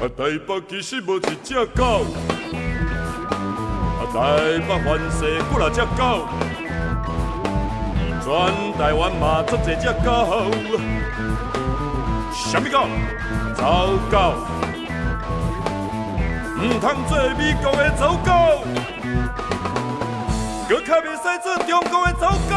啊，台北其实无一只狗，啊，台北环世几来只狗，全台湾嘛足一只狗，什么狗？走狗，唔通做美国的走狗，更较袂使做中国的走狗。